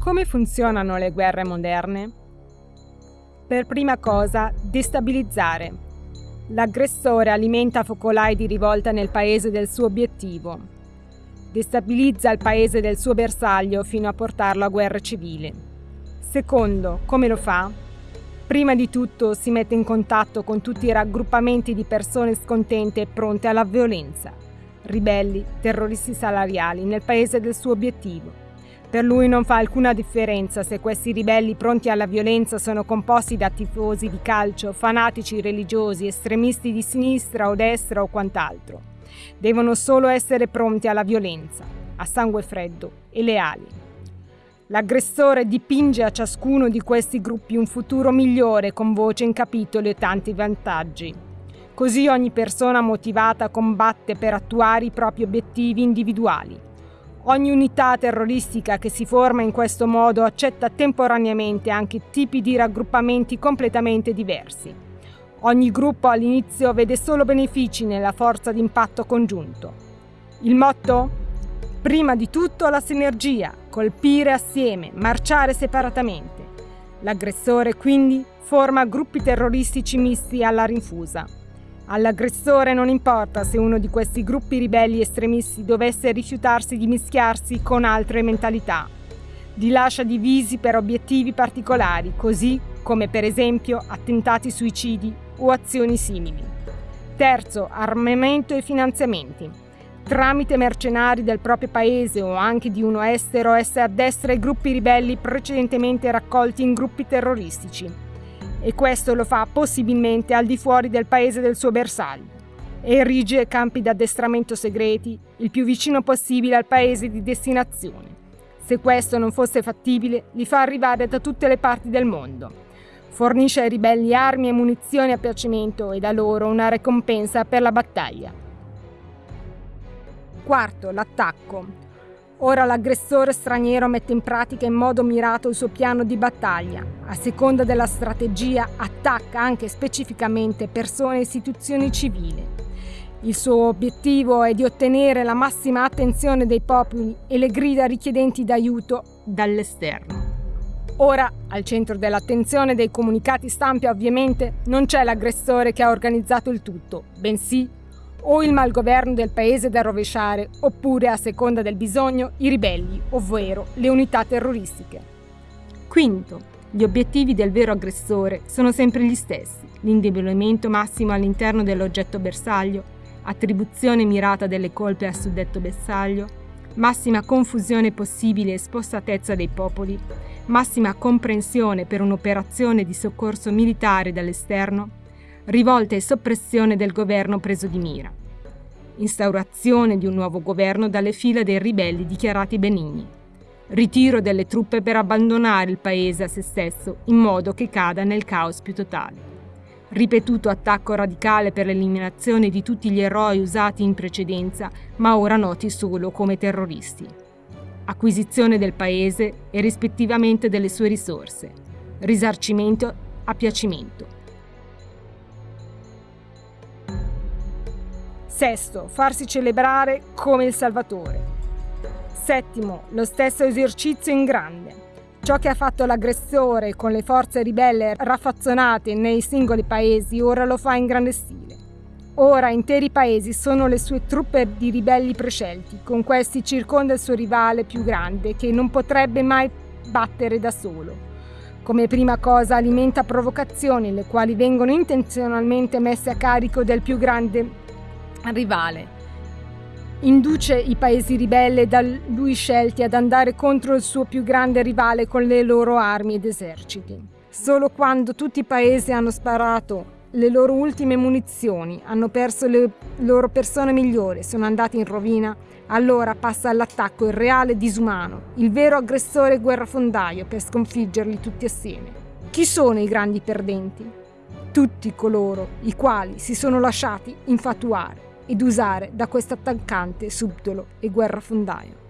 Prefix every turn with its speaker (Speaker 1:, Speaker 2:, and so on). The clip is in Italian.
Speaker 1: Come funzionano le guerre moderne? Per prima cosa, destabilizzare. L'aggressore alimenta focolai di rivolta nel paese del suo obiettivo. Destabilizza il paese del suo bersaglio fino a portarlo a guerra civile. Secondo, come lo fa? Prima di tutto si mette in contatto con tutti i raggruppamenti di persone scontente e pronte alla violenza, ribelli, terroristi salariali, nel paese del suo obiettivo per lui non fa alcuna differenza se questi ribelli pronti alla violenza sono composti da tifosi di calcio, fanatici religiosi, estremisti di sinistra o destra o quant'altro. Devono solo essere pronti alla violenza, a sangue freddo e leali. L'aggressore dipinge a ciascuno di questi gruppi un futuro migliore con voce in capitolo e tanti vantaggi. Così ogni persona motivata combatte per attuare i propri obiettivi individuali Ogni unità terroristica che si forma in questo modo accetta temporaneamente anche tipi di raggruppamenti completamente diversi. Ogni gruppo all'inizio vede solo benefici nella forza d'impatto congiunto. Il motto? Prima di tutto la sinergia, colpire assieme, marciare separatamente. L'aggressore quindi forma gruppi terroristici misti alla rinfusa. All'aggressore non importa se uno di questi gruppi ribelli estremisti dovesse rifiutarsi di mischiarsi con altre mentalità. Li lascia divisi per obiettivi particolari, così come per esempio attentati suicidi o azioni simili. Terzo, armamento e finanziamenti. Tramite mercenari del proprio paese o anche di uno estero esse addestra i gruppi ribelli precedentemente raccolti in gruppi terroristici e questo lo fa possibilmente al di fuori del paese del suo bersaglio. Erige campi d'addestramento segreti il più vicino possibile al paese di destinazione. Se questo non fosse fattibile, li fa arrivare da tutte le parti del mondo. Fornisce ai ribelli armi e munizioni a piacimento e da loro una ricompensa per la battaglia. Quarto, l'attacco. Ora l'aggressore straniero mette in pratica in modo mirato il suo piano di battaglia. A seconda della strategia attacca anche specificamente persone e istituzioni civili. Il suo obiettivo è di ottenere la massima attenzione dei popoli e le grida richiedenti d'aiuto dall'esterno. Ora, al centro dell'attenzione dei comunicati stampa ovviamente non c'è l'aggressore che ha organizzato il tutto, bensì o il malgoverno del paese da rovesciare, oppure, a seconda del bisogno, i ribelli, ovvero le unità terroristiche. Quinto, gli obiettivi del vero aggressore sono sempre gli stessi, l'indebolimento massimo all'interno dell'oggetto bersaglio, attribuzione mirata delle colpe a suddetto bersaglio, massima confusione possibile e spostatezza dei popoli, massima comprensione per un'operazione di soccorso militare dall'esterno, rivolta e soppressione del governo preso di mira, instaurazione di un nuovo governo dalle fila dei ribelli dichiarati benigni, ritiro delle truppe per abbandonare il paese a se stesso in modo che cada nel caos più totale, ripetuto attacco radicale per l'eliminazione di tutti gli eroi usati in precedenza ma ora noti solo come terroristi, acquisizione del paese e rispettivamente delle sue risorse, risarcimento a piacimento Sesto, farsi celebrare come il Salvatore. Settimo, lo stesso esercizio in grande. Ciò che ha fatto l'aggressore con le forze ribelle raffazzonate nei singoli paesi ora lo fa in grande stile. Ora interi paesi sono le sue truppe di ribelli prescelti, con questi circonda il suo rivale più grande che non potrebbe mai battere da solo. Come prima cosa alimenta provocazioni, le quali vengono intenzionalmente messe a carico del più grande rivale. Induce i paesi ribelli da lui scelti ad andare contro il suo più grande rivale con le loro armi ed eserciti. Solo quando tutti i paesi hanno sparato le loro ultime munizioni, hanno perso le loro persone migliori, sono andati in rovina, allora passa all'attacco il reale disumano, il vero aggressore guerrafondaio per sconfiggerli tutti assieme. Chi sono i grandi perdenti? Tutti coloro i quali si sono lasciati infatuare ed usare da questo attaccante subdolo e guerrafondaio.